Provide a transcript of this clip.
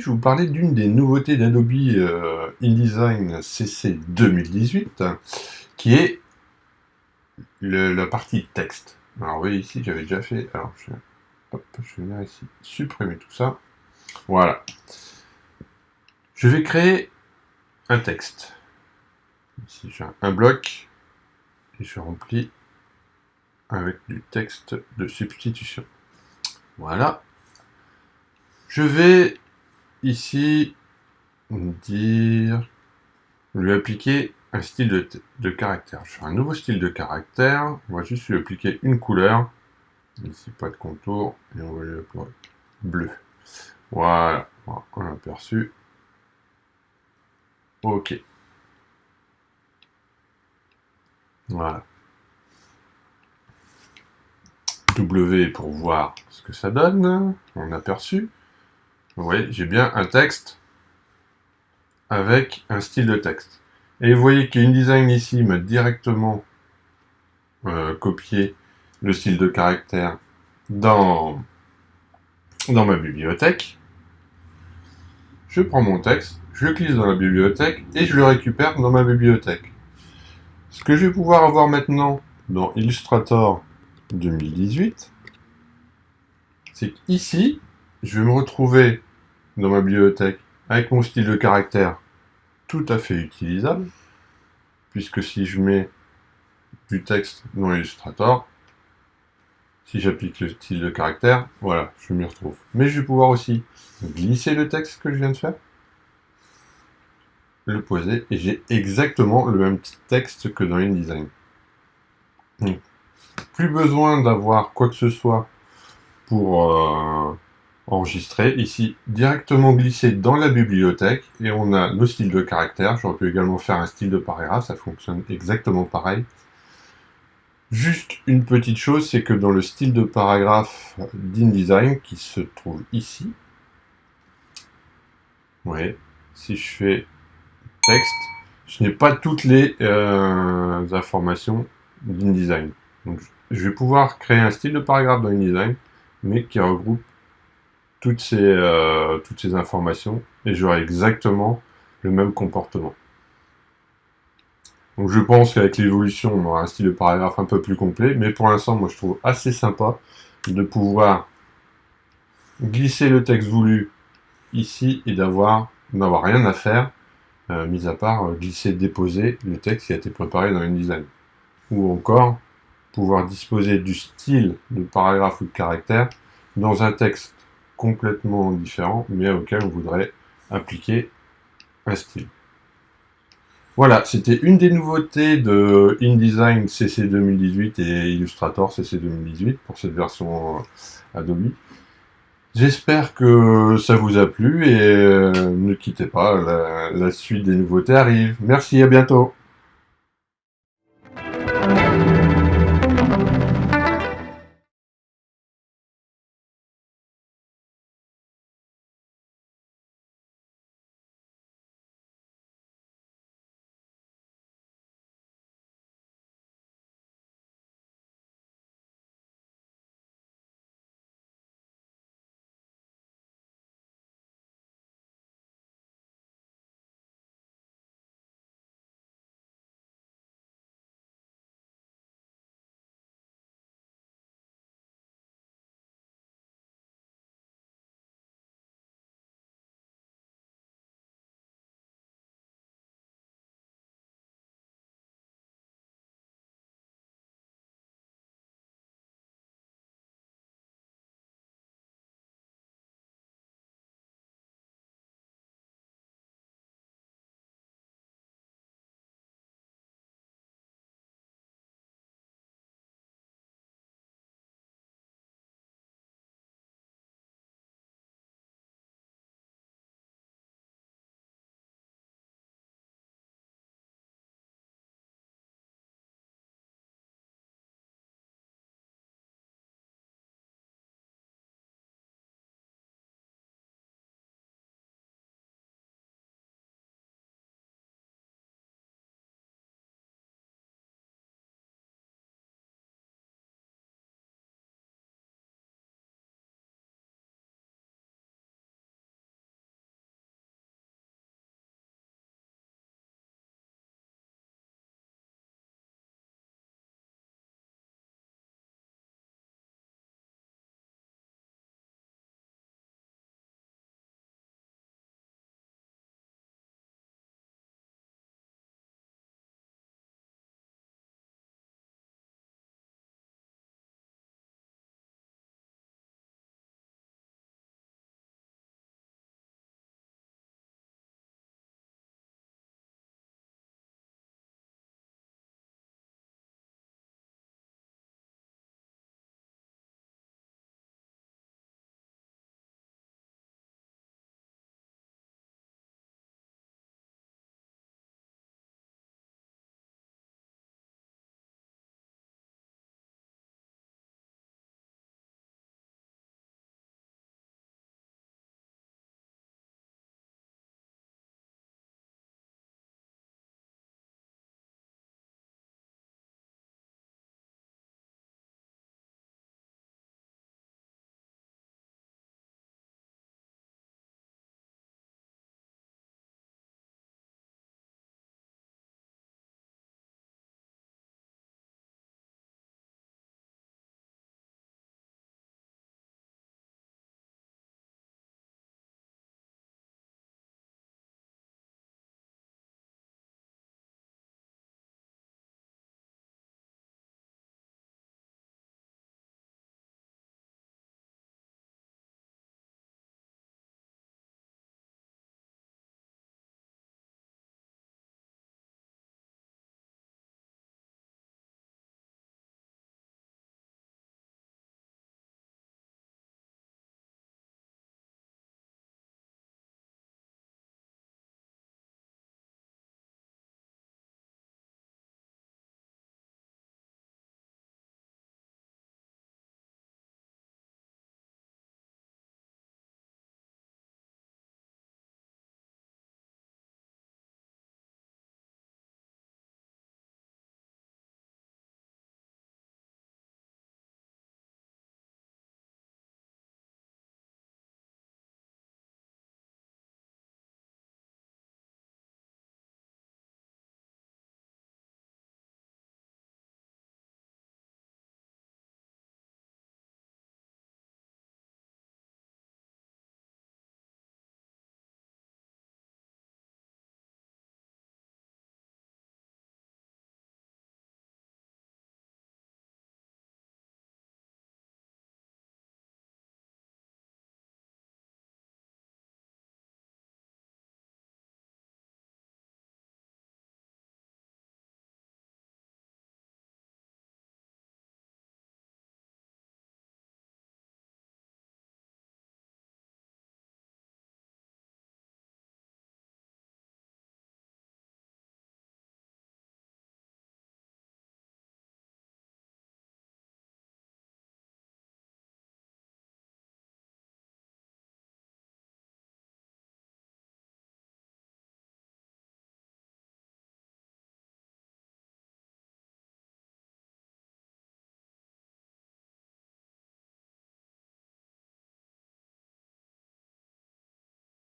Je vais vous parler d'une des nouveautés d'Adobe euh, InDesign CC 2018, qui est la partie texte. Alors, vous voyez ici, j'avais déjà fait... Alors, je, je vais venir ici, supprimer tout ça. Voilà. Je vais créer un texte. Ici, j'ai un bloc, et je remplis avec du texte de substitution. Voilà. Je vais ici dire lui appliquer un style de, caractère. Je fais un nouveau style de caractère. On va juste lui appliquer une couleur. Ici, pas de contour. Et on va lui appliquer bleu. Voilà. On l'a aperçu. OK. Voilà. W pour voir ce que ça donne, on aperçu. Vous voyez, j'ai bien un texte avec un style de texte. Et vous voyez qu'InDesign ici m'a directement euh, copié le style de caractère dans, dans ma bibliothèque. Je prends mon texte, je le glisse dans la bibliothèque et je le récupère dans ma bibliothèque. Ce que je vais pouvoir avoir maintenant dans Illustrator 2018, c'est qu'ici, je vais me retrouver dans ma bibliothèque avec mon style de caractère tout à fait utilisable, puisque si je mets du texte dans Illustrator, si j'applique le style de caractère, voilà, je m'y retrouve. Mais je vais pouvoir aussi glisser le texte que je viens de faire, le poser, et j'ai exactement le même texte que dans InDesign plus besoin d'avoir quoi que ce soit pour euh, enregistrer. Ici, directement glisser dans la bibliothèque et on a nos styles de caractère. J'aurais pu également faire un style de paragraphe, ça fonctionne exactement pareil. Juste une petite chose, c'est que dans le style de paragraphe d'InDesign, qui se trouve ici, ouais, si je fais texte, je n'ai pas toutes les euh, informations d'InDesign. Donc, je vais pouvoir créer un style de paragraphe dans InDesign, mais qui regroupe toutes ces, euh, toutes ces informations, et j'aurai exactement le même comportement. Donc je pense qu'avec l'évolution, on aura un style de paragraphe un peu plus complet, mais pour l'instant, moi je trouve assez sympa de pouvoir glisser le texte voulu ici et d'avoir n'avoir rien à faire, euh, mis à part euh, glisser, déposer le texte qui a été préparé dans InDesign. Ou encore, pouvoir disposer du style de paragraphe ou de caractère dans un texte complètement différent, mais auquel on voudrait appliquer un style. Voilà, c'était une des nouveautés de InDesign CC 2018 et Illustrator CC 2018 pour cette version Adobe. J'espère que ça vous a plu et euh, ne quittez pas, la suite des nouveautés arrive. Merci, à bientôt